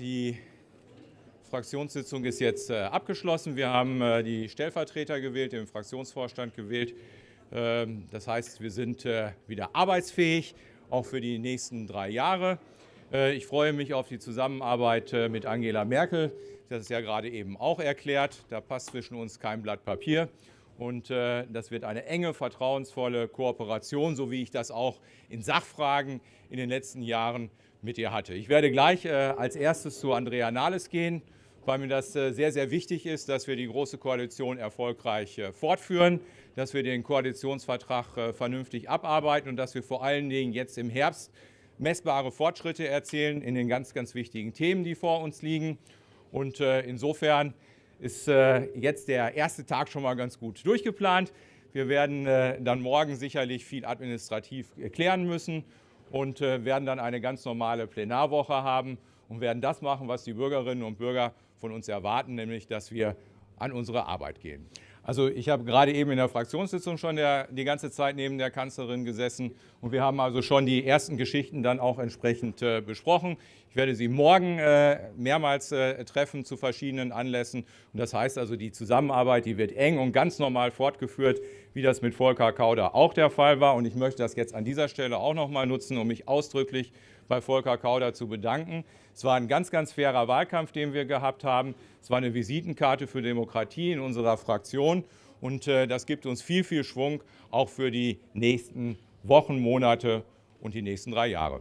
Die Fraktionssitzung ist jetzt äh, abgeschlossen. Wir haben äh, die Stellvertreter gewählt, den Fraktionsvorstand gewählt. Ähm, das heißt, wir sind äh, wieder arbeitsfähig, auch für die nächsten drei Jahre. Ich freue mich auf die Zusammenarbeit mit Angela Merkel. Das ist ja gerade eben auch erklärt. Da passt zwischen uns kein Blatt Papier. Und das wird eine enge, vertrauensvolle Kooperation, so wie ich das auch in Sachfragen in den letzten Jahren mit ihr hatte. Ich werde gleich äh, als erstes zu Andrea Nahles gehen, weil mir das äh, sehr, sehr wichtig ist, dass wir die Große Koalition erfolgreich äh, fortführen, dass wir den Koalitionsvertrag vernünftig abarbeiten und dass wir vor allen Dingen jetzt im Herbst messbare Fortschritte erzielen in den ganz, ganz wichtigen Themen, die vor uns liegen. Und insofern ist jetzt der erste Tag schon mal ganz gut durchgeplant. Wir werden dann morgen sicherlich viel administrativ klären müssen und äh, werden dann eine ganz normale Plenarwoche haben und werden das machen, was die Bürgerinnen und Bürger von uns erwarten, nämlich dass wir an unsere Arbeit gehen. Also ich habe gerade eben in der Fraktionssitzung schon der, die ganze Zeit neben der Kanzlerin gesessen und wir haben also schon die ersten Geschichten dann auch entsprechend äh, besprochen. Ich werde Sie morgen äh, mehrmals äh, treffen zu verschiedenen Anlässen und das heißt also, die Zusammenarbeit, die wird eng und ganz normal fortgeführt, wie das mit Volker Kauder auch der Fall war und ich möchte das jetzt an dieser Stelle auch noch mal nutzen, um mich ausdrücklich bei Volker Kauder zu bedanken. Es war ein ganz, ganz fairer Wahlkampf, den wir gehabt haben. Es war eine Visitenkarte für Demokratie in unserer Fraktion Region. Und äh, das gibt uns viel, viel Schwung auch für die nächsten Wochen, Monate und die nächsten drei Jahre.